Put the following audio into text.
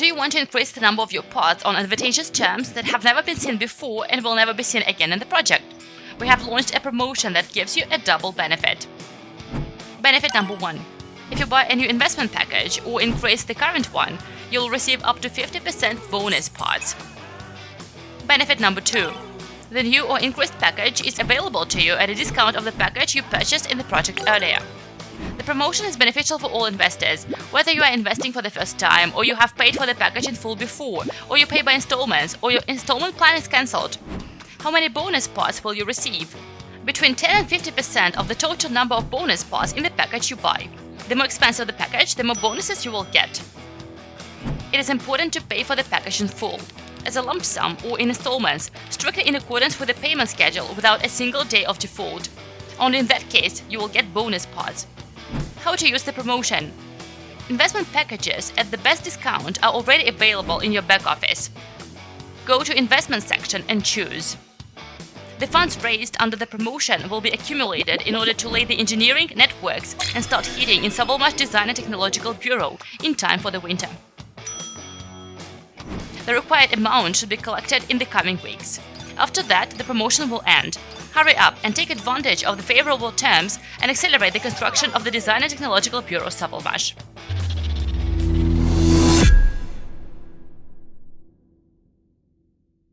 want to increase the number of your pods on advantageous terms that have never been seen before and will never be seen again in the project, we have launched a promotion that gives you a double benefit. Benefit number 1. If you buy a new investment package or increase the current one, you'll receive up to 50% bonus pods. Benefit number 2. The new or increased package is available to you at a discount of the package you purchased in the project earlier. The promotion is beneficial for all investors, whether you are investing for the first time, or you have paid for the package in full before, or you pay by installments, or your installment plan is cancelled. How many bonus parts will you receive? Between 10 and 50% of the total number of bonus parts in the package you buy. The more expensive the package, the more bonuses you will get. It is important to pay for the package in full, as a lump sum or in installments, strictly in accordance with the payment schedule without a single day of default. Only in that case, you will get bonus pods. How to use the promotion? Investment packages at the best discount are already available in your back office. Go to investment section and choose. The funds raised under the promotion will be accumulated in order to lay the engineering networks and start heating in Sovelmash Design and Technological Bureau in time for the winter. The required amount should be collected in the coming weeks. After that, the promotion will end. Hurry up and take advantage of the favorable terms and accelerate the construction of the Design and Technological Bureau Sovelmash.